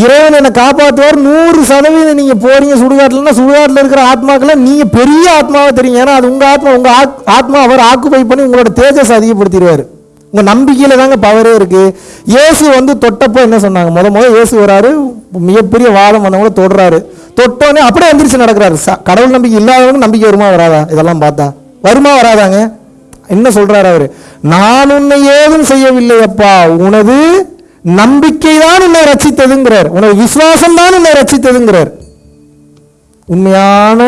இறைவன் என்னை காப்பாற்றுவார் நூறு சதவீதம் நீங்கள் போகிறீங்க சுடுகாட்டில்னா சுடுகாட்டில் இருக்கிற ஆத்மாக்களை நீங்கள் பெரிய ஆத்மாவை தெரியும் ஏன்னா அது உங்கள் ஆத்மா உங்கள் ஆத்- ஆத்மா அவர் ஆக்குபை பண்ணி உங்களோட தேஜஸ் அதிகப்படுத்திடுவார். உங்கள் நம்பிக்கையில் தாங்க பவரே இருக்குது இயேசு வந்து தொட்டப்போ என்ன சொன்னாங்க? முத முத இயேசு வராரு மிகப்பெரிய வாதம் வந்தவங்கள தொடுறாரு. தொட்டோன்னே அப்படியே எந்திரிச்சு நடக்கிறாரு. ச- கடவுள் நம்பிக்கை இல்லாதவங்க நம்பிக்கை வருமா வராதா? இதெல்லாம் பார்த்தா. வருமா வராதாங்க? என்ன சொல்கிறாரு அவர்? நான் உன்னை ஏதும் செய்யவில்லை அப்பா உனது நம்பிக்கை தான் உன்னை ரச்சித்ததுங்கிறார் உனது விசுவாசம் தான் உன்னை ரச்சித்ததுங்கிறார் உண்மையான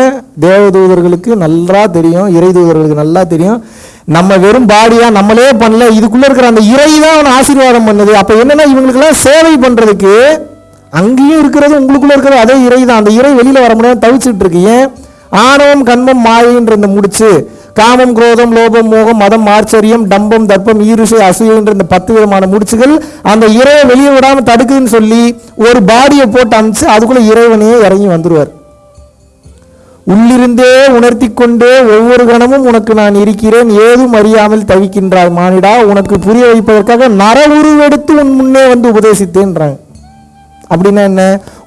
தேவதூதர்களுக்கு நல்லா தெரியும் இறை தூதர்களுக்கு நல்லா தெரியும். நம்ம வெறும் பாடியா நம்மளே பண்ணல இதுக்குள்ள இருக்கிற அந்த இறை தான் அவனை ஆசீர்வாதம் பண்ணுது. அப்ப என்னன்னா இவங்களுக்கெல்லாம் சேவை பண்றதுக்கு அங்கேயும் இருக்கிறது உங்களுக்குள்ள இருக்கிறது அதே இறை தான் அந்த இறை வெளியில வர முடியாது தவிச்சிட்டு இருக்கு. ஏன்? ஆணவம் கண்மம் மாயைன்ற இந்த முடிச்சு காமம் குரோதம் லோபம் மோகம் மதம் ஆச்சரியம் டம்பம் தர்ப்பம் ஈருஷை அசூயன்ற இந்த பத்து விதமான முடிச்சுகள் அந்த இறைவை வெளியே விடாம தடுக்குதுன்னு சொல்லி ஒரு பாடியை போட்டு அமிச்சு அதுக்குள்ள இறைவனையே இறங்கி வந்துருவார். உள்ளிருந்தே உணர்த்தி கொண்டே ஒவ்வொரு கணமும் உனக்கு நான் இருக்கிறேன் ஏதும் அறியாமல் தவிக்கின்றாய் மானிடா உனக்கு புரிய வைப்பதற்காக நர உருவெடுத்து உன் முன்னே வந்து உபதேசித்தேன்றாங்க. அப்படின்னா என்ன?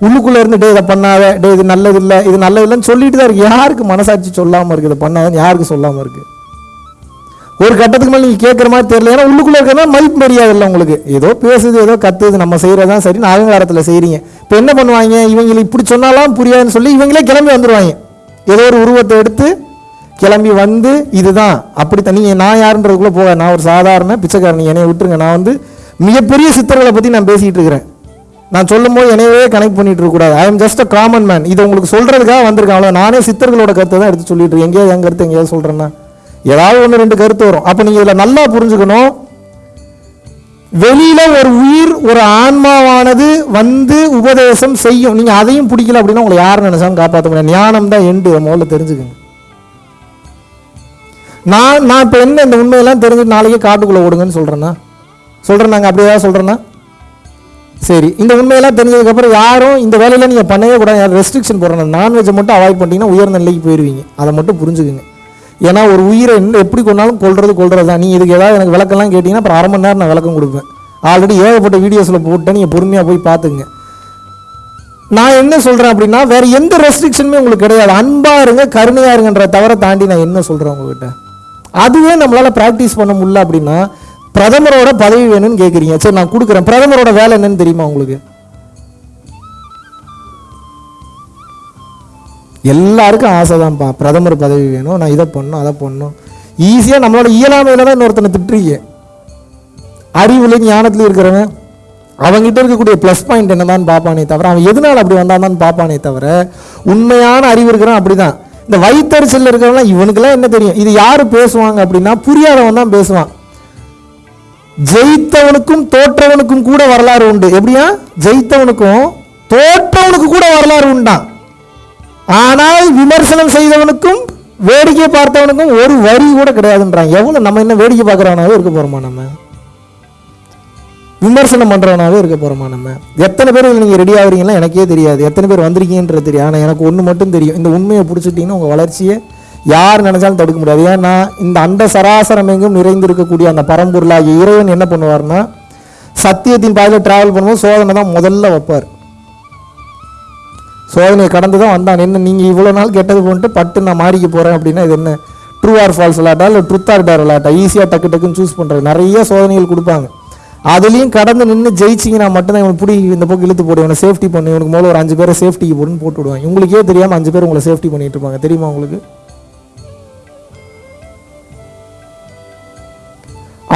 உள்ளுக்குள்ள இருந்து டே இதை பண்ணாத. டே இது நல்லது இல்லை இது நல்லது இல்லைன்னு சொல்லிட்டு தான் இருக்கு. யாருக்கு மனசாட்சி சொல்லாம இருக்கு இதை பண்ணாதன்னு யாருக்கு சொல்லாம இருக்கு? ஒரு கட்டத்துக்கு மேலே நீங்க கேட்குற மாதிரி தெரியல. ஏன்னா உள்ளுக்குள்ள இருக்கிறதா மதிப்பு மரியாதை இல்லை உங்களுக்கு. ஏதோ பேசுது ஏதோ கத்துது. நம்ம செய்யறதான் சரி. அகங்காரத்தில் செய்கிறீங்க இப்போ என்ன பண்ணுவாங்க? இவங்களை இப்படி சொன்னாலாம் புரியாதுன்னு சொல்லி இவங்களே கிளம்பி வந்துருவாங்க. ஏதோ ஒரு உருவத்தை எடுத்து கிளம்பி வந்து இதுதான். அப்படி நீங்க நான் யாருன்றதுக்குள்ள போக நான் ஒரு சாதாரண பிச்சைக்காரன். என்னைய விட்டுருங்க. நான் வந்து மிகப்பெரிய சித்தர்களை பத்தி நான் பேசிட்டு இருக்கிறேன். நான் சொல்லும் போது என்னையவே கனெக்ட் பண்ணிட்டு இருக்கக்கூடாது I am just a common man இது உங்களுக்கு சொல்றதுக்காக வந்திருக்கேன். அவ்வளோ நானே சித்தர்களோட கருத்தை தான் எடுத்து சொல்லிட்டு இருக்கேன். எங்கேயாவது என் கருத்து எங்கேயாவது சொல்றேன்னா. ஏதாவது ஒன்று ரெண்டு கருத்து வரும். அப்போ நீங்க இதில் நல்லா புரிஞ்சுக்கணும். வெளியில ஒரு உயிர் ஒரு ஆன்மாவானது வந்து உபதேசம் செய்யும். நீங்க அதையும் பிடிக்கல அப்படின்னா உங்களை யார் நினைச்சாலும் காப்பாற்ற முடியாது. ஞானம் தான் எண்டு முதல்ல தெரிஞ்சுக்கங்க. நான் நான் இப்போ என்ன இந்த உண்மையெல்லாம் தெரிஞ்சு நாளைக்கே காட்டுக்குள்ளே ஓடுங்கன்னு சொல்கிறேன்னா சொல்கிறேன் நாங்கள் அப்படியே சொல்கிறேன்னா சரி இந்த உண்மையெல்லாம் தெரிஞ்சதுக்கப்புறம் யாரும் இந்த வேலையில் நீங்கள் பண்ணவே கூடாது. ரெஸ்ட்ரிக்ஷன் போடுறேன் நான்வெஜ்ஜை மட்டும் அவாய்ட் பண்ணிட்டீங்கன்னா உயர்ந்த நிலைக்கு போயிடுவீங்க அதை மட்டும் புரிஞ்சுக்குங்க. ஏன்னா ஒரு உயிரை என்ன எப்படி கொண்டாலும் கொள்றது கொள்றது தான் நீங்கள் இதுக்கு ஏதாவது எனக்கு விளக்கம்லாம் கேட்டிங்கன்னா அப்புறம் அரை மணி நேரம் நான் விளக்கம் கொடுப்பேன். ஆல்ரெடி ஏகப்பட்ட வீடியோஸில் போட்டு நீங்கள் பொறுமையாக போய் பார்த்துங்க நான் என்ன சொல்கிறேன் அப்படின்னா வேற எந்த ரெஸ்ட்ரிக்ஷனுமே உங்களுக்கு கிடையாது. அன்பாக இருங்க கருணையாக இருங்கன்ற தவிர தாண்டி நான் என்ன சொல்கிறேன் உங்ககிட்ட? அதுவே நம்மளால் ப்ராக்டிஸ் பண்ண முடியல அப்படின்னா பிரதமரோட பதவி வேணும்னு கேட்குறீங்க சரி நான் கொடுக்குறேன். பிரதமரோட வேலை என்னன்னு தெரியுமா உங்களுக்கு? எல்லாருக்கும் ஆசை தான்ப்பா பிரதமர் பதவி வேணும். நான் இதை பண்ணணும் அதை பண்ணும் ஈஸியாக நம்மளோட இயலாமையில் தான் இன்னொருத்தனை திட்டுறீங்க. அறிவுல ஞானத்தில் இருக்கிறவன் அவங்ககிட்ட இருக்கக்கூடிய ப்ளஸ் பாயிண்ட் என்னதான் பார்ப்பானே தவிர அவன் எதனால் அப்படி வந்தான்னு பார்ப்பானே தவிர உண்மையான அறிவு இருக்கிறவன் அப்படிதான். இந்த வயிற்றுச்சல் இருக்கிறவங்களாம் இவனுக்கெல்லாம் என்ன தெரியும்? இது யார் பேசுவாங்க அப்படின்னா புரியாதவன் தான் பேசுவான். ஜெயித்தவனுக்கும் தோற்றவனுக்கும் கூட வரலாறு உண்டு. எப்படியா? ஜெயித்தவனுக்கும் தோற்றவனுக்கு கூட வரலாறு உண்டான் ஆனால் விமர்சனம் செய்தவனுக்கும் வேடிக்கை பார்த்தவனுக்கும் ஒரு வரி கூட கிடையாதுன்றான். எவ்வளவு நம்ம என்ன வேடிக்கை பார்க்கறவனாவே இருக்க போறோமா நம்ம? விமர்சனம் பண்றவனாவே இருக்க போறோமா நம்ம? எத்தனை பேர் நீங்கள் நீங்க ரெடி ஆகுறீங்களா எனக்கே தெரியாது. எத்தனை பேர் வந்திருக்கீங்கன்றது தெரியும் ஆனா எனக்கு ஒண்ணு மட்டும் தெரியும். இந்த உண்மையை பிடிச்சிட்டீங்கன்னா உங்க வளர்ச்சியை யார் நினைச்சாலும் தடுக்க முடியாது. ஏன்னா இந்த அண்ட சராசரம் எங்கும் நிறைந்திருக்கக்கூடிய அந்த பரம்பொருளாகிய இறைவன் என்ன பண்ணுவார்னா சத்தியத்தின் பாதையில் டிராவல் பண்ணும்போது சோதனை தான் முதல்ல வைப்பார். சோதனையை கடந்து தான் வந்தான். என்ன நீங்கள் இவ்வளோ நாள் கெட்டது போன்ட்டு பட்டு நான் மாறிக்க போகிறேன் அப்படின்னா இது என்ன? ட்ரூ ஆர் ஃபால்ஸ் விளாட்டா இல்லை ட்ருத் ஆர் டேர் விளாட்டா ஈஸியாக டக்கு டக்குன்னு சூஸ் பண்ணுறது நிறைய சோதனைகள் கொடுப்பாங்க. அதுலேயும் கடந்து நின்று ஜெயிச்சிங்கன்னா மட்டும்தான் இவனுக்கு பிடி இந்த பக்கம் இழுத்து போடு. இவனை சேஃப்டி பண்ணு. இவனுக்கு முதல்ல ஒரு அஞ்சு பேரை சேஃப்டிக்கு போடுன்னு போட்டு விடுவாங்க. உங்களுக்கே தெரியாமல் அஞ்சு பேர் உங்களை சேஃப்டி பண்ணிட்டு இருப்பாங்க. தெரியுமா உங்களுக்கு?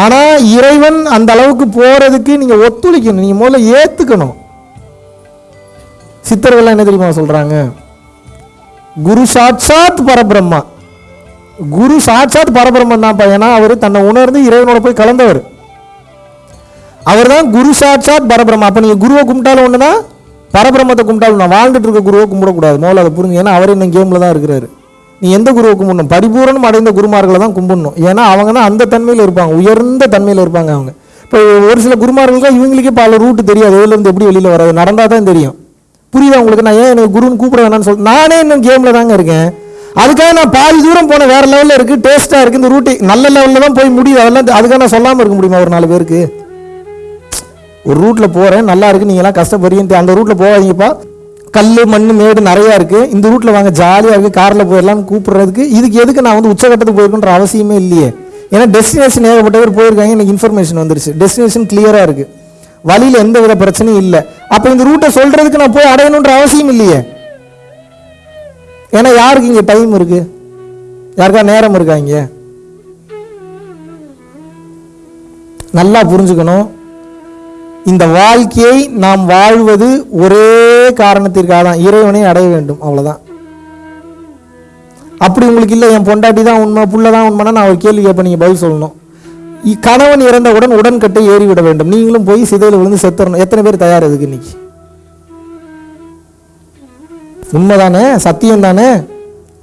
ஆனால் இறைவன் அந்த அளவுக்கு போகிறதுக்கு நீங்கள் ஒத்துழைக்கணும். நீங்கள் முதல்ல ஏற்றுக்கணும் சித்தர்கள்லாம் என்ன தெரியுமா சொல்கிறாங்க குரு சாட்சாத் பரபிரம்மா. குரு சாட்சாத் பரபிரம்மன் தான் ஏன்னா அவர் தன்னை உணர்ந்து இறைவனோட போய் கலந்தவர். அவர் தான் குரு சாட்சாத் பரபிரம்மா. அப்போ நீங்கள் குருவை கும்பிட்டாலும் ஒண்ணுதான் பரபிரம்மத்தை கும்பிட்டாலும் நான் வாழ்ந்துட்டு இருக்க குருவை கும்பிடக்கூடாது. முதல்ல அதை புரிஞ்சு ஏன்னா அவர் இன்னும் கேமில் தான் இருக்கிறாரு. நீ எந்த குருவை கும்பிடணும்? பரிபூரணம் அடைந்த குருமார்களை தான் கும்பிடணும். ஏன்னா அவங்க தான் அந்த தன்மையில் இருப்பாங்க. உயர்ந்த தன்மையில் இருப்பாங்க அவங்க. இப்போ ஒரு சில குருமார்களுக்கு இவங்களுக்கே பல ரூட்டு தெரியாது. இதுலேருந்து எப்படி வெளியில் வராது. நடந்தால் தான் தெரியும். புரியுதா உங்களுக்கு? நான் ஏன் எனக்கு குருன்னு கூப்பிட வேணாம்னு சொல்ல நானே இன்னும் கேமில் தாங்க இருக்கேன். அதுக்காக நான் பாதி தூரம் போனேன் வேற லெவலில் இருக்குது டேஸ்ட்டாக இருக்குது இந்த ரூட்டு நல்ல லெவலில் தான் போய் முடியுது. அதெல்லாம் அதுக்காக நான் சொல்லாமல் இருக்க முடியுமா ஒரு நாலு பேருக்கு? ஒரு ரூட்டில் போகிறேன் நல்லா இருக்குது நீங்களாம் கஷ்டப்படுறீங்க அந்த ரூட்டில் போகாதீங்கப்பா. கல் மண் மேடு நிறையா இருக்குது இந்த ரூட்டில் வாங்க ஜாலியாக இருக்குது காரில் போயிடலாம் கூப்பிட்றதுக்கு இதுக்கு எதுக்கு நான் வந்து உச்சகட்டத்துக்கு போயிருக்குன்ற அவசியமே இல்லையே. ஏன்னா டெஸ்டினேஷன் ஏகப்பட்ட பேர் போயிருக்காங்க. எனக்கு இன்ஃபர்மேஷன் வந்துருச்சு. டெஸ்டினேஷன் கிளியராக இருக்குது வழியில் எந்த வித பிரச்சனையும் இல்லை. அப்போ இந்த ரூட்டை சொல்கிறதுக்கு நான் போய் அடையணுன்ற அவசியம் இல்லையே. ஏன்னா யாருக்கு இங்கே டைம் இருக்குது யாருக்கா நேரம் இருக்கா இங்கே? நல்லா புரிஞ்சுக்கணும். இந்த வாழ்க்கையை நாம் வாழ்வது ஒரே காரணத்திற்காக தான் இறைவனை அடைய வேண்டும் அவ்வளோதான் அப்படி உங்களுக்கு இல்லை என் பொண்டாட்டி தான் உண்மை புள்ள தான் உண்மைனா நான் ஒரு கேள்வி கேட்பேன் நீங்கள் பதில் சொல்லணும். கணவன் இறந்தவுடன் உடன்கட்டை ஏறிவிட வேண்டும். நீங்களும் போய் சிதையில் விழுந்து செத்துறணும். எத்தனை பேர் தயார் அதுக்கு இன்னைக்கு? உண்மைதானே? சத்தியம் தானே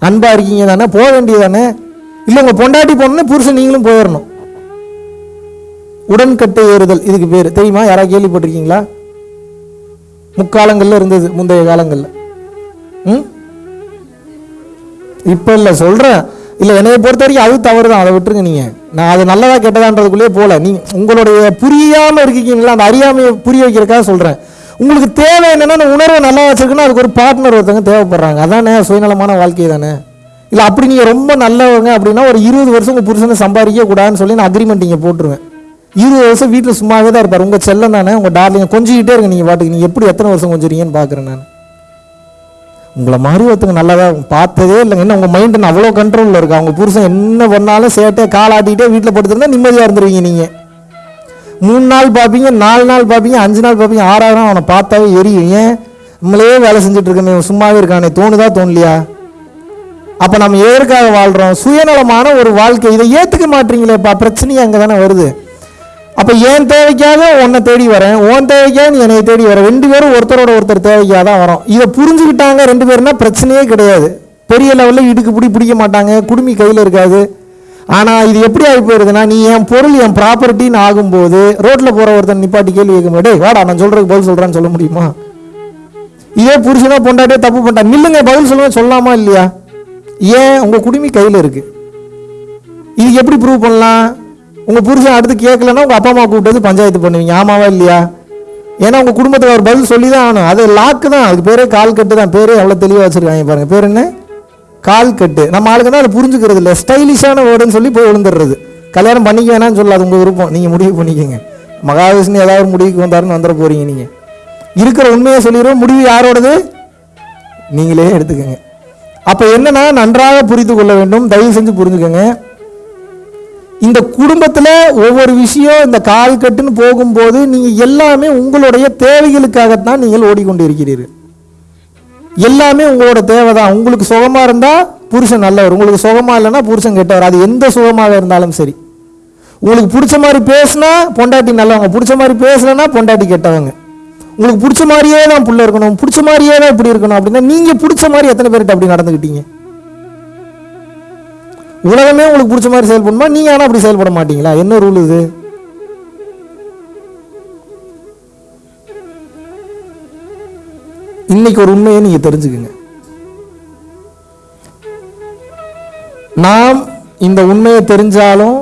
அன்பா இருக்கீங்க தானே போக வேண்டியது தானே இல்லை உங்கள் பொண்டாட்டி போனோன்னே புருஷன் நீங்களும் போயிடணும். உடன்கட்டை ஏறுதல் இதுக்கு பேர். தெரியுமா? யாராவது கேள்விப்பட்டிருக்கீங்களா? முக்காலங்களில் இருந்தது முந்தைய காலங்களில். ம்? இப்போ இல்லை சொல்கிறேன் இல்லை என்னைய பொறுத்த வரைக்கும் அது தவறு தான் அதை விட்டுருங்க நீங்கள் நான் அது நல்லதாக கெட்டதான்றதுக்குள்ளேயே போகல நீ உங்களுடைய புரியாமல் இருக்கீங்களா அந்த அறியாமையை புரிய வைக்கிறதுக்காக சொல்கிறேன் உங்களுக்கு தேவை என்னென்னா அந்த உணர்வை நல்லா வச்சிருக்குன்னா அதுக்கு ஒரு பார்ட்னர் ஒருத்தவங்க தேவைப்படுறாங்க. அதானே சுயநலமான வாழ்க்கை தானே. இல்லை அப்படி நீங்கள் ரொம்ப நல்லவங்க அப்படின்னா ஒரு இருபது வருஷம் உங்கள் புருஷனை சம்பாதிக்க கூடாதுன்னு சொல்லி நான் அக்ரிமெண்ட் இங்கே போட்டுருவேன். இருபது வருஷம் வீட்டில் சும்மாவே தான் இருப்பார். உங்கள் செல்லம் தானே? உங்கள் டார்லிங்க கொஞ்சிக்கிட்டே இருங்க நீங்கள் பாட்டுக்கு. நீங்கள் எப்படி எத்தனை வருஷம் கொஞ்சிறீங்கன்னு பார்க்குறேன் நான். உங்களை மாதிரி ஒருத்தங்க தான் பார்த்ததே இல்லைங்க. என்ன உங்கள் மைண்டு அவ்வளோ கண்ட்ரோலில் இருக்கு? அவங்க புருஷன் என்ன பண்ணாலும் சேட்டை காலாட்டிகிட்டே வீட்டில் படுத்துருந்தா நிம்மதியாக இருந்துருவீங்க நீங்கள் மூணு நாள் பார்ப்பீங்க நாலு நாள் பார்ப்பீங்க அஞ்சு நாள் பார்ப்பீங்க ஆறாவது நாள் அவனை பார்த்தாவே எரியும். ஏன்? நம்மளே வேலை செஞ்சுட்டு இருக்கமே சும்மாவே இருக்கானே. தோணுதா தோணலையா? அப்போ நம்ம எதற்காக வாழ்கிறோம் சுயநலமான ஒரு வாழ்க்கை. இதை ஏற்றுக்க மாட்டீங்களேப்பா. பிரச்சனையே அங்கே தானே வருது. அப்போ ஏன் தேவைக்காக உன்னை தேடி வரேன்? உன் தேவைக்காக நீ என்னை தேடி வர. ரெண்டு பேரும் ஒருத்தரோட ஒருத்தர் தேவைக்காக தான் வரோம். இதை புரிஞ்சுக்கிட்டாங்க ரெண்டு பேருனா பிரச்சனையே கிடையாது. பெரிய லெவலில் இடுக்கு பிடி பிடிக்க மாட்டாங்க. குடுமி கையில் இருக்காது. ஆனால் இது எப்படி ஆகி போயிருதுன்னா நீ என் பொருள் என் ப்ராப்பர்ட்டின்னு ஆகும்போது ரோட்டில் போகிற ஒருத்தன் நிப்பாட்டி கேள்வி கேட்க முடியாது வாடா நான் சொல்கிறதுக்கு பதில் சொல்கிறேன்னு சொல்ல முடியுமா? இதே புருஷனா பொண்டாட்டே தப்பு பண்ணிட்டா நில்லுங்க பதில் சொல்லுவேன் சொல்லாமா இல்லையா? ஏன்? உங்கள் குடுமி கையில் இருக்குது இது எப்படி ப்ரூவ் பண்ணலாம்? உங்கள் புருஷன் அடுத்து கேட்கலன்னா உங்கள் அப்பா அம்மா கூப்பிட்டு பஞ்சாயத்து பண்ணுவீங்க. ஆமாவா இல்லையா? ஏன்னா உங்கள் குடும்பத்தில் ஒரு பதில் சொல்லி தான் ஆகணும். அது லாக்கு தான். அதுக்கு பேரே கால் கட்டு தான். பேரே எவ்வளோ தெளிவாக வச்சுருக்காங்க பாருங்க. பேர் என்ன? கால் கட்டு. நம்ம ஆளுக்கு தான் அதை புரிஞ்சுக்கிறது இல்லை. ஸ்டைலிஷான வேர்டுன்னு சொல்லி போய் விழுந்துடுறது. கல்யாணம் பண்ணிக்க வேணாம்னு சொல்லாது. உங்கள் விருப்பம். நீங்கள் முடிவு பண்ணிக்கோங்க. மகாவிஷ்ணு ஏதாவது முடிவுக்கு வந்தாருன்னு வந்துட போகிறீங்க நீங்கள் இருக்கிற உண்மையை சொல்லிடுவோம். முடிவு யாரோடது? நீங்களே எடுத்துக்கோங்க. அப்போ என்னன்னா நன்றாக புரிந்து கொள்ள வேண்டும். தயவு செஞ்சு புரிஞ்சுக்கோங்க. இந்த குடும்பத்தில் ஒவ்வொரு விஷயம் இந்த கால் கட்டுன்னு போகும்போது நீங்கள் எல்லாமே உங்களுடைய தேவைகளுக்காகத்தான் நீங்கள் ஓடிக்கொண்டு இருக்கிறீர்கள் எல்லாமே உங்களோட தேவை தான் உங்களுக்கு சுகமாக இருந்தால் புருஷன் நல்லவர். உங்களுக்கு சுகமாக இல்லைன்னா புருஷன் கெட்டவர். அது எந்த சுகமாக இருந்தாலும் சரி. உங்களுக்கு பிடிச்ச மாதிரி பேசினா பொண்டாட்டி நல்லவங்க. பிடிச்ச மாதிரி பேசலைன்னா பொண்டாட்டி கெட்டவங்க. உங்களுக்கு பிடிச்ச மாதிரியே தான் புள்ள இருக்கணும். பிடிச்ச மாதிரியே தான் இப்படி இருக்கணும் அப்படின்னா நீங்கள் பிடிச்ச மாதிரி எத்தனை பேர்கிட்ட அப்படி நடந்துக்கிட்டீங்க? உலகமே உங்களுக்கு பிடிச்ச மாதிரி செயல்படுமா நீங்க ஆனா அப்படி செயல்பட மாட்டீங்களா? என்ன ரூல் இது? இன்னைக்கு ஒரு உண்மையை நீங்க தெரிஞ்சுக்குங்க. நாம் இந்த உண்மையை தெரிஞ்சாலும்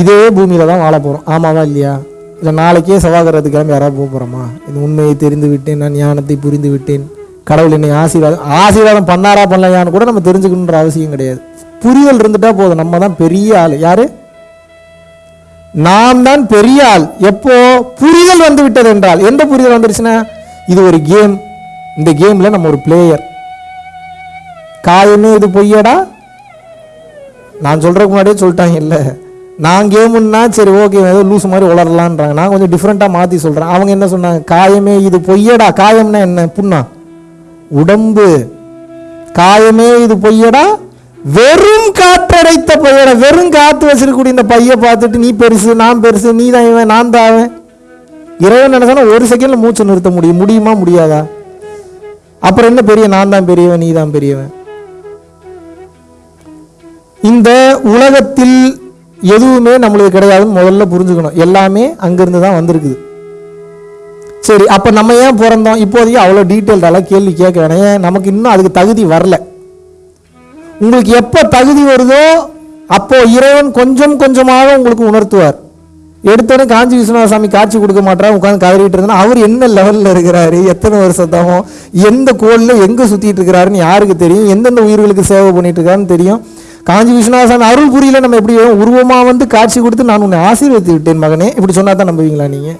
இதே பூமியில தான் வாழ போறோம். ஆமாவா இல்லையா? இல்லை நாளைக்கே செவ்வாய்க்கிறதுக்கு கிளம்பி யாராவது போக போறோமா? இந்த உண்மையை தெரிந்து விட்டேன் நான் ஞானத்தை புரிந்து விட்டேன். கடவுள் என்னை ஆசீர்வாதம் ஆசீர்வாதம் பண்ணாரா பண்ணலையான்னு கூட நம்ம தெரிஞ்சுக்கணுன்ற அவசியம் கிடையாது. புரிதல் இருந்துட்டா போதும். நம்ம தான் பெரிய ஆள். யாரு? நாம் தான் பெரிய ஆள். எப்போ? புரிதல் வந்து விட்டது என்றால். எந்த புரிதல் வந்துருச்சுன்னா இது ஒரு கேம். இந்த கேம்ல நம்ம ஒரு பிளேயர் காயமே இது பொய்யடா? நான் சொல்றதுக்கு முன்னாடியே சொல்லிட்டாங்க. இல்லை. நான் கேமுன்னா சரி ஓகே ஏதோ லூஸ் மாதிரி உளரலான்றாங்க நான் கொஞ்சம் டிஃப்ரெண்ட்டாக மாற்றி சொல்கிறேன் அவங்க என்ன சொன்னாங்க? காயமே இது பொய்யடா? காயம்னா என்ன? புண்ணா? உடம்பு. காயமே இது பொய்யடா? வெறும் காற்றடைத்த பையடா வெறும் காத்து வச்சிருக்கக்கூடிய இந்த பைய பார்த்துட்டு நீ பெருசு நான் பெருசு நீ தான் இவன் நான் தான் அவன். இறைவன் நினைச்சானா ஒரு செகண்ட்ல மூச்சு நிறுத்த முடியும். முடியுமா முடியாதா? அப்புறம் என்ன பெரிய நான் தான் பெரியவன் நீ தான் பெரியவன். இந்த உலகத்தில் எதுவுமே நம்மளுக்கு கிடையாதுன்னு முதல்ல புரிஞ்சுக்கணும். எல்லாமே அங்கிருந்து தான் வந்திருக்குது. சரி அப்போ நம்ம ஏன் பிறந்தோம்? இப்போதைக்கு அவ்வளோ டீட்டெயில்டாலாம் கேள்வி கேட்க வேணாம். ஏன் நமக்கு இன்னும் அதுக்கு தகுதி வரல. உங்களுக்கு எப்போ தகுதி வருதோ அப்போ இறைவன் கொஞ்சம் கொஞ்சமாக உங்களுக்கு உணர்த்துவார். எடுத்தோடனே காஞ்சி விஸ்வநாத சாமி காட்சி கொடுக்க மாட்டாரா? உட்காந்து கதறிட்டு இருந்தா அவர் என்ன லெவலில் இருக்கிறாரு? எத்தனை வருஷத்தாகும் எந்த கோளில் எங்கே சுற்றிட்டு இருக்கிறாருன்னு யாருக்கு தெரியும்? எந்தெந்த உயிர்களுக்கு சேவை பண்ணிட்டு இருக்காருன்னு தெரியும். காஞ்சி விஸ்வநாதன் அருள் புரியல நம்ம எப்படி உருவமாக வந்து காட்சி கொடுத்து நான் உன்னை ஆசீர்வதித்து விட்டேன் மகனே. இப்படி சொன்னா தான் நம்புவீங்களா நீங்கள்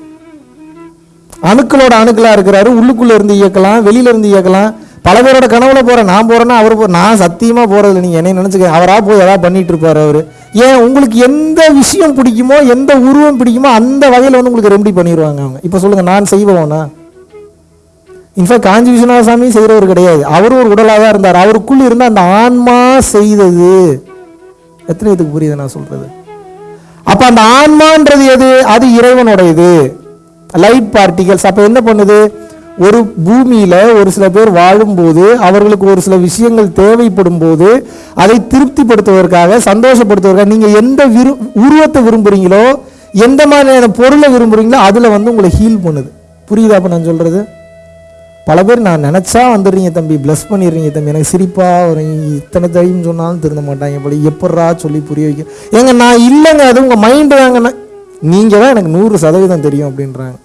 அணுக்களோட அணுக்களா இருக்கிறாரு. உள்ளுக்குள்ள இருந்து இயக்கலாம் வெளியில இருந்து இயக்கலாம். பல பேரோட கனவுல போறேன் நான் போறேன்னா அவர் போ நான் சத்தியமா போறதில்ல நீங்க என்ன நினைச்சுக்க அவரா போய் ஏதாவது பண்ணிட்டு இருப்பாரு அவரு. ஏன் உங்களுக்கு எந்த விஷயம் பிடிக்குமோ எந்த உருவம் பிடிக்குமோ அந்த வகையில வந்து உங்களுக்கு ரெமடி பண்ணிடுவாங்க அவங்க. இப்போ சொல்லுங்க நான் செய்வோம்னா இன்ஃபேக்ட் காஞ்சி விஸ்வநாத சாமி செய்கிறவர் கிடையாது. அவரும் ஒரு உடலாக தான் இருந்தார். அவருக்குள் இருந்த அந்த ஆன்மா செய்தது. எத்தனை இதுக்கு புரியுது நான் சொல்றது? அப்ப அந்த ஆன்மான்றது எது? அது இறைவனுடையது. லைட் பார்ட்டிகல்ஸ் அப்ப என்ன பண்ணுது? ஒரு பூமியில ஒரு சில பேர் வாழும்போது அவர்களுக்கு ஒரு சில விஷயங்கள் தேவைப்படும் போது அதை திருப்திப்படுத்துவதற்காக சந்தோஷப்படுத்துவதற்காக நீங்க எந்த விரு உருவத்தை விரும்புறீங்களோ எந்த மாதிரியான பொருளை விரும்புறீங்களோ அதுல வந்து உங்களை ஹீல் பண்ணுது. புரியுதா அப்ப நான் சொல்றது? பல பேர் நான் நினச்சா வந்துடுறீங்க தம்பி ப்ளஸ் பண்ணிடுறீங்க தம்பி. எனக்கு சிரிப்பாக வரும். இத்தனை தையும் சொன்னாலும் திருந்த மாட்டாங்க போல. எப்பட்றா சொல்லி புரிய வைக்க? ஏங்க நான் இல்லைங்க. அது உங்கள் மைண்டு தாங்க. நீங்கள் தான் எனக்கு நூறு சதவீதம் தெரியும் அப்படின்றாங்க.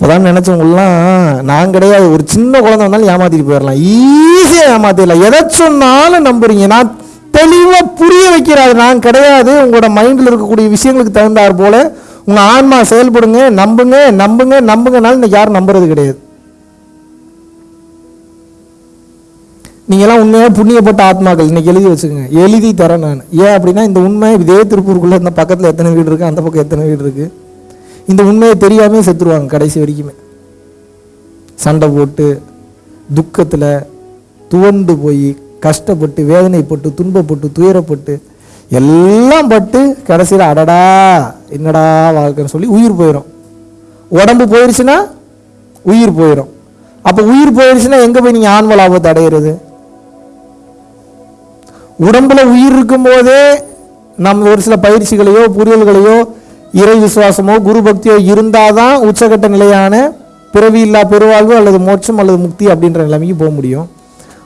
இப்போதான் நினச்சவங்களாம் நான் கிடையாது. ஒரு சின்ன குழந்தை வந்தாலும் ஏமாத்திட்டு போயிடலாம். ஈஸியாக ஏமாத்திடலாம். எதை சொன்னாலும் நம்புறீங்க. நான் தெளிவாக புரிய வைக்கிறாரு. நான் கிடையாது. உங்களோட மைண்டில் இருக்கக்கூடிய விஷயங்களுக்கு தகுந்தாற் போல உங்கள் ஆன்மா செயல்படுங்க நம்புங்க நம்புங்க நம்புங்கனாலும் இன்னைக்கு யாரும் நம்புறது கிடையாது. நீங்களாம் உண்மையாக புண்ணியப்பட்ட ஆத்மாக்கள். இன்றைக்கி எழுதி வச்சுக்கோங்க. எழுதி தரேன் நான். ஏன் அப்படின்னா இந்த உண்மை இதே திருப்பூருக்குள்ளே இந்த பக்கத்தில் எத்தனை வீடு இருக்குது அந்த பக்கம் எத்தனை வீடு இருக்குது இந்த உண்மையை தெரியாமே செத்துருவாங்க கடைசி வரைக்குமே. சண்டை போட்டு துக்கத்தில் துவண்டு போய் கஷ்டப்பட்டு வேதனைப்பட்டு துன்பப்பட்டு துயரப்பட்டு எல்லாம் பட்டு கடைசியில் அடடா என்னடா வாழ்க்கைன்னு சொல்லி உயிர் போயிடும் உடம்பு போயிடுச்சுன்னா உயிர் போயிடும் அப்போ உயிர் போயிடுச்சுன்னா எங்கே போய் நீங்கள் ஆன்ம லாபத்தை அடையிறது? உடம்புல உயிர் இருக்கும்போதே நம்ம ஒரு சில பயிற்சிகளையோ புரியல்களையோ இறை விசுவாசமோ குரு பக்தியோ இருந்தாதான் உச்சகட்ட நிலையான பிறவி இல்லா பெருவாழ்வு அல்லது மோட்சம் அல்லது முக்தி அப்படின்ற நிலைமைக்கு போக முடியும்.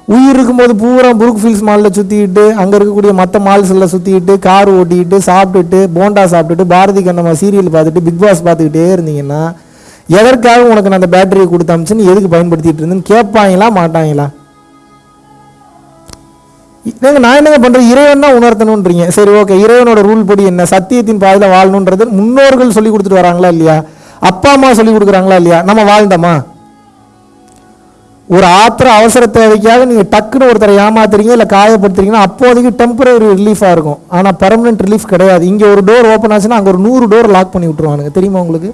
உயிர் இருக்கும்போது பூரா புருக் ஃபீல்ஸ் மாலில் சுற்றிக்கிட்டு அங்கே இருக்கக்கூடிய மற்ற மால்ஸில் சுற்றிக்கிட்டு கார் ஓட்டிக்கிட்டு சாப்பிட்டுட்டு போண்டா சாப்பிட்டுட்டு பாரதி கண்ணம்மா சீரியல் பார்த்துட்டு பிக் பாஸ் பார்த்துக்கிட்டே இருந்தீங்கன்னா எதற்காக உனக்கு நான் அந்த பேட்டரியை கொடுத்தாமிச்சுன்னு எதுக்கு பயன்படுத்திட்டு இருந்தேன்னு கேட்பாங்களா மாட்டாங்களா? நாங்கள் நான் என்னங்க பண்ணுறேன் இறைவன் தான் உணர்த்தணுன்றீங்க. சரி ஓகே இறைவனோட ரூல் படி என்ன? சத்தியத்தின் பாதையில் வாழணுன்றது முன்னோர்கள் சொல்லி கொடுத்துட்டு வராங்களா இல்லையா? அப்பா அம்மா சொல்லி கொடுக்குறாங்களா இல்லையா? நம்ம வாழ்ந்தோமா? ஒரு ஆத்திர அவசர தேவைக்காக நீங்கள் டக்குன்னு ஒருத்தரை ஏமாத்துறீங்க இல்லை காயப்படுத்துறீங்கன்னா அப்போதைக்கு டெம்பரரி ரிலீஃபாக இருக்கும். ஆனால் பெர்மனன்ட் ரிலீஃப் கிடையாது. இங்கே ஒரு டோர் ஓப்பன் ஆச்சுன்னா அங்கே ஒரு நூறு டோர் லாக் பண்ணி விட்டுருவானுங்க. தெரியுமா உங்களுக்கு?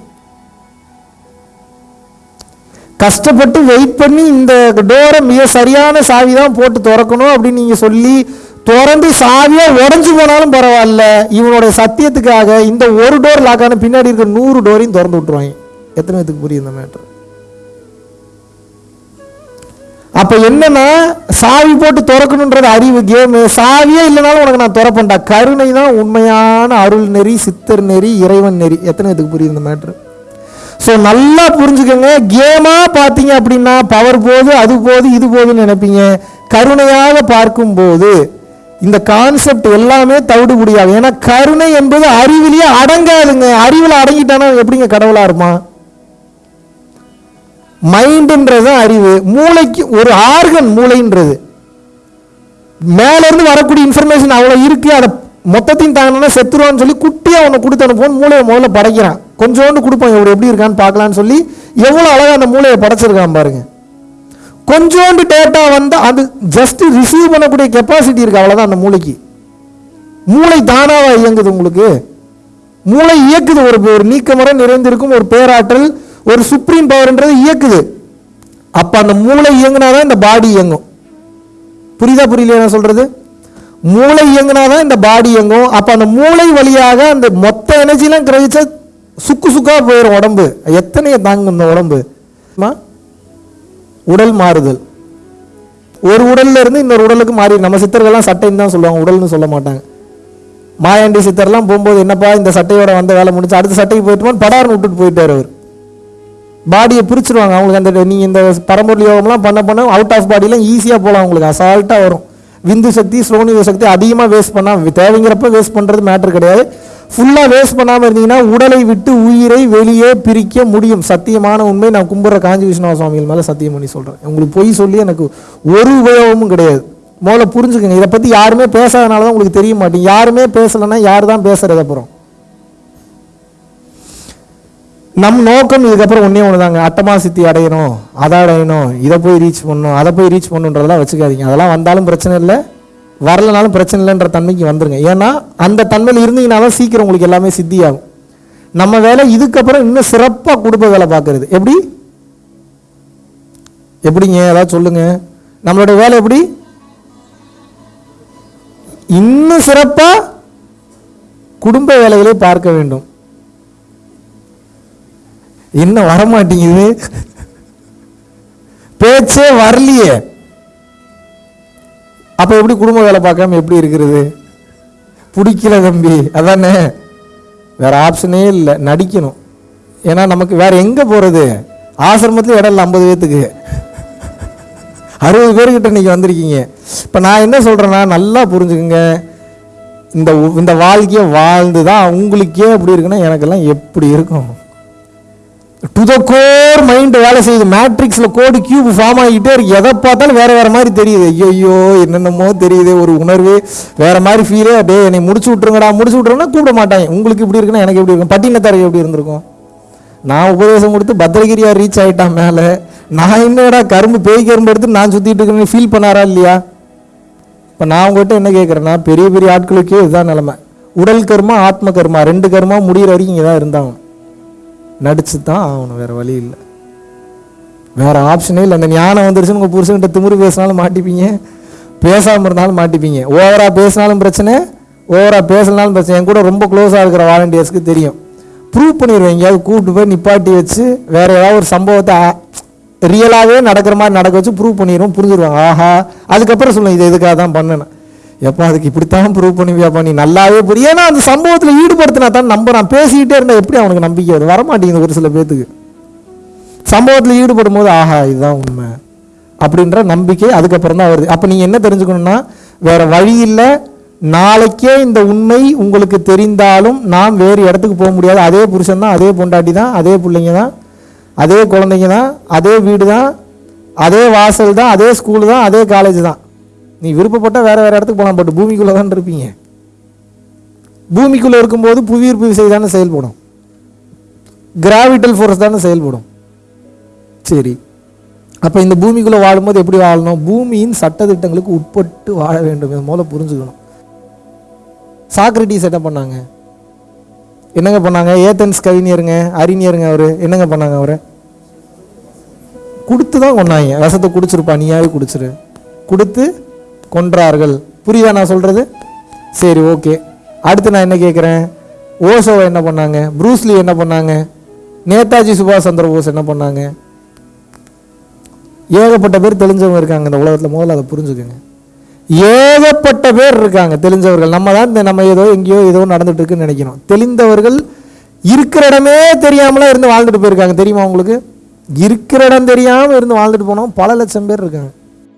கஷ்டப்பட்டு வெயிட் பண்ணி இந்த டோரை மிக சரியான சாவி தான் போட்டு திறக்கணும் அப்படின்னு நீங்கள் சொல்லி திறந்து சாவியாக உடஞ்சி போனாலும் பரவாயில்ல. இவனோட சத்தியத்துக்காக இந்த ஒரு டோர் லாக்கான பின்னாடி இருக்க நூறு டோரையும் திறந்து விட்டுருவாங்க. எத்தனை பேத்துக்கு புரியும் இந்த மேட்ரு அப்போ என்னன்னா சாவி போட்டு திறக்கணுன்றது அறிவு கேமு சாவியே இல்லைனாலும் உனக்கு நான் திறப்பேன்டா. கருணை தான் உண்மையான அருள் நெறி சித்தர் நெறி இறைவன் நெறி. எத்தனை இதுக்கு புரியுது இந்த மேட்ரு ஸோ நல்லா புரிஞ்சுக்கோங்க. கேமாக பார்த்தீங்க அப்படின்னா பவர் போது அது போது இது போதுன்னு நினைப்பீங்க. கருணையாக பார்க்கும்போது இந்த கான்செப்ட் எல்லாமே தவிடுபடியாகும் ஏன்னா கருணை என்பது அறிவிலேயே அடங்காதுங்க. அறிவில் அடங்கிட்டானா எப்படிங்க கடவுளாக இருப்பான்? மைண்டுன்றது அறிவு. மூளைக்கு ஒரு ஆர்கன் மூளைன்றது. மேலேருந்து வரக்கூடிய இன்ஃபர்மேஷன் அவ்வளோ இருக்கு. அதை மொத்தத்தையும் தாங்கினா செத்துருவான்னு சொல்லி குட்டியாக ஒன்று கொடுத்து அனுப்புவோம் மூளையை முதல்ல படைக்கிறான். கொஞ்சோண்டு கொடுப்போம் இவர் எப்படி இருக்கான்னு பார்க்கலான்னு சொல்லி எவ்வளோ அழகாக அந்த மூளையை படைச்சிருக்கான் பாருங்க. கொஞ்சோண்டு டேட்டா வந்து அது ஜஸ்ட் ரிசீவ் பண்ணக்கூடிய கெப்பாசிட்டி இருக்கு அவ்வளோதான் அந்த மூளைக்கு. மூளை தானாவா இயங்குது உங்களுக்கு? மூளை இயக்குது ஒரு ஒரு நீக்கமுறை நிறைந்திருக்கும் ஒரு பேராற்றல் ஒரு சுப்ரீம் பவர்ன்றது இயக்குது. அப்ப அந்த மூளை இயங்குனாதான் இந்த பாடி இயங்கும். புரியுதா புரியலையா நான் சொல்றது? மூளை இயங்குனாதான் இந்த பாடி இயங்கும். அப்ப அந்த மூளை வழியாக அந்த மொத்த எனர்ஜிலாம் கிரகிச்சா சுக்கு சுக்கா போயிடும் உடம்பு. எத்தனையை தாங்கும் இந்த உடம்பு உடல் மாறுதல். ஒரு உடல்ல இருந்து இன்னொரு உடலுக்கு மாறி நம்ம சித்தர்கள்லாம் சட்டைன்னு தான் சொல்லுவாங்க உடல்னு சொல்ல மாட்டாங்க. மாயாண்டி சித்தர்லாம் போகும்போது என்னப்பா இந்த சட்டையோட வந்த வேலை முடிச்சு அடுத்த சட்டைக்கு போயிட்டுமான்னு படார்னு விட்டுட்டு போயிட்டார் அவர். பாடியை பிரிச்சிருவாங்க அவங்களுக்கு அந்த நீங்கள் இந்த பரம்பொருள் யோகம்லாம் பண்ண பண்ண அவுட் ஆஃப் பாடிலாம் ஈஸியாக போகலாம் அவங்களுக்கு. அசால்ட்டாக வரும். விந்து சக்தி ஸ்ரோனிவ சக்தி அதிகமாக வேஸ்ட் பண்ணால் தேவைங்கிறப்ப வேஸ்ட் பண்ணுறது மேட்டர் கிடையாது. ஃபுல்லாக வேஸ்ட் பண்ணாமல் இருந்தீங்கன்னா உடலை விட்டு உயிரை வெளியே பிரிக்க முடியும். சத்தியமான உண்மை. நான் கும்புற காஞ்சி விஸ்வநாத சுவாமிகள் மேலே சத்தியம் பண்ணி சொல்கிறேன் உங்களுக்கு பொய் சொல்லி எனக்கு ஒரு உபயோகமும் கிடையாது. முதல்ல புரிஞ்சுக்கங்க. இதை பற்றி யாருமே பேசாதனால தான் உங்களுக்கு தெரிய மாட்டேங்க யாருமே பேசலைன்னா யார் தான் பேசுறது அப்புறம்? நம் நோக்கம் இதுக்கப்புறம் ஒன்றே ஒன்று தாங்க அட்டமா சித்தி அடையணும் அதை அடையணும் இதை போய் ரீச் பண்ணணும் அதை போய் ரீச் பண்ணுன்றதெல்லாம் வச்சுக்காதீங்க. அதெல்லாம் வந்தாலும் பிரச்சனை இல்லை. வரலனாலும் பிரச்சனை இல்லைன்ற தன்மைக்கு வந்துருங்க. ஏன்னா அந்த தன்மையில் இருந்தீங்கனாலும் சீக்கிரம் உங்களுக்கு எல்லாமே சித்தியாகும். நம்ம வேலை இதுக்கப்புறம் இன்னும் சிறப்பாக குடும்ப வேலை பார்க்கறது. எப்படி? எப்படிங்க? ஏதாவது சொல்லுங்க. நம்மளோட வேலை எப்படி? இன்னும் சிறப்பாக குடும்ப வேலைகளை பார்க்க வேண்டும். இன்னும் வரமாட்டேங்குது? பேச்சே வரலையே. அப்போ எப்படி குடும்ப வேலை பார்க்காம எப்படி இருக்கிறது? பிடிக்கல தம்பி அதானே? வேற ஆப்ஷனே இல்லை நடிக்கணும். ஏன்னா நமக்கு வேற எங்க போறது? ஆசிரமத்தில் இடம் இல்லை ஐம்பது பேத்துக்கு. அறுபது பேர்கிட்ட இன்னைக்கு வந்திருக்கீங்க. இப்போ நான் என்ன சொல்றேன்னா நல்லா புரிஞ்சுக்குங்க. இந்த இந்த வாழ்க்கையை வாழ்ந்து தான் உங்களுக்கே எப்படி இருக்குன்னா எனக்கெல்லாம் எப்படி இருக்கும்? டு த கோர் மைண்ட் வேலை செய்யுது. மேட்ரிக்ஸில் கோடு கியூப் ஃபார்ம் ஆகிட்டே இருக்கு. எதை பார்த்தாலும் வேற வேற மாதிரி தெரியுது. ஐயோ என்னென்னமோ தெரியுது. ஒரு உணர்வு வேற மாதிரி ஃபீலே அப்படியே என்னை முடிச்சு விட்ருங்கடா முடிச்சு விட்ருங்கன்னா கூப்பிட மாட்டாங்க. உங்களுக்கு இப்படி இருக்குன்னா எனக்கு எப்படி இருக்கும்? பட்டினத்தாருக்கு எப்படி இருந்திருக்கும்? நான் உபதேசம் கொடுத்து பத்திரகிரியா ரீச் ஆகிட்டான் மேலே. நான் என்னடா கரும்பு பேய் கரும்பு எடுத்து நான் சுற்றிட்டு இருக்கேன்னு ஃபீல் பண்ணாரா இல்லையா? இப்போ நான் உங்கள்கிட்ட என்ன கேட்குறேன்னா பெரிய பெரிய ஆட்களுக்கே இதுதான் நிலமை. உடல் கர்மா ஆத்ம கர்மா ரெண்டு கர்மா முடிகிற வரைக்கும் இங்கே தான் இருந்தாங்க நடிச்சு தான் ஆகணும் வேற வழி இல்லை. வேற ஆப்ஷனே இல்லை. அந்த ஞானம் வந்துருச்சுன்னு உங்கள் புருஷன்கிட்ட திமுரு பேசினாலும் மாட்டிப்பீங்க. பேசாமல் இருந்தாலும் மாட்டிப்பீங்க. ஓவராக பேசினாலும் பிரச்சனை ஓவராக பேசினாலும் பிரச்சனை. என் கூட ரொம்ப க்ளோஸாக இருக்கிற வாலண்டியர்ஸ்க்கு தெரியும். ப்ரூவ் பண்ணிடுவேன். எங்கேயாவது கூப்பிட்டு போய் நிப்பாட்டி வச்சு வேற ஏதாவது ஒரு சம்பவத்தை ரியலாகவே நடக்கிற மாதிரி நடக்க வச்சு ப்ரூவ் பண்ணிடுவோம். புரிஞ்சிருவாங்க ஆஹா. அதுக்கப்புறம் சொல்லுவேன் இது எதுக்காக தான் பண்ணணும் எப்போ அதுக்கு இப்படித்தான் ப்ரூவ் பண்ணுவியாப்பா நீ நல்லாவே புரியும் ஏன்னா அந்த சம்பவத்தில் ஈடுபடுத்தினா தான் நம்புறான் பேசிக்கிட்டே இருந்தால் எப்படி அவனுக்கு நம்பிக்கை வருது வரமாட்டேங்குது ஒரு சில பேத்துக்கு. சம்பவத்தில் ஈடுபடும் போது ஆஹா இதுதான் உண்மை. அப்படின்ற நம்பிக்கை அதுக்கப்புறம் தான் வருது. அப்போ நீங்கள் என்ன தெரிஞ்சுக்கணும்னா வேற வழி இல்லை. நாளைக்கே இந்த உண்மை உங்களுக்கு தெரிந்தாலும் நாம் வேறு இடத்துக்கு போக முடியாது. அதே புருஷன் தான் அதே பொண்டாட்டி தான் அதே பிள்ளைங்க தான் அதே குழந்தைங்க தான் அதே வீடு தான் அதே வாசல் தான் அதே ஸ்கூலு தான் அதே காலேஜ் தான். நீ விருப்பப்பட்டால் வேறு வேறு இடத்துக்கு போகலாம் பட் பூமிக்குள்ளே தான் இருப்பீங்க. பூமிக்குள்ளே இருக்கும்போது புவியீர்ப்பு விசை தானே செயல்படும். கிராவிட்டல் ஃபோர்ஸ் தானே செயல்படும். சரி. அப்போ இந்த பூமிக்குள்ளே வாழும்போது எப்படி வாழணும்? பூமியின் சட்டத்திட்டங்களுக்கு உட்பட்டு வாழ வேண்டும். இது மூலம் புரிஞ்சுக்கணும். சாக்ரட்டிஸ் என்ன பண்ணாங்க? என்னங்க பண்ணாங்க? ஏத்தன்ஸ் கவிஞருங்க அறிஞருங்க அவர். என்னங்க பண்ணாங்க அவரை? கொடுத்து தான் கொண்டாங்க விஷத்தை குடிச்சிருப்பா. நீயாவே குடிச்சிரு. கொடுத்து கொன்றார்கள். புரியுதா நான் சொல்றது? சரி ஓகே அடுத்து நான் என்ன கேட்குறேன்? ஓசோவை என்ன பண்ணாங்க? ப்ரூஸ்லி என்ன பண்ணாங்க? நேதாஜி சுபாஷ் சந்திர போஸ் என்ன பண்ணாங்க? ஏகப்பட்ட பேர் தெளிஞ்சவங்க இருக்காங்க இந்த உலகத்தில். முதல்ல அதை புரிஞ்சுக்கோங்க. ஏகப்பட்ட பேர் இருக்காங்க தெரிஞ்சவர்கள் நம்ம தான் இந்த நம்ம ஏதோ எங்கேயோ ஏதோ நடந்துட்டு இருக்குன்னு நினைக்கிறோம். தெளிந்தவர்கள் இருக்கிற இடமே தெரியாமலாம் இருந்து வாழ்ந்துட்டு போயிருக்காங்க. தெரியுமா உங்களுக்கு? இருக்கிற இடம் தெரியாமல் இருந்து வாழ்ந்துட்டு போனோம் பல லட்சம் பேர் இருக்காங்க.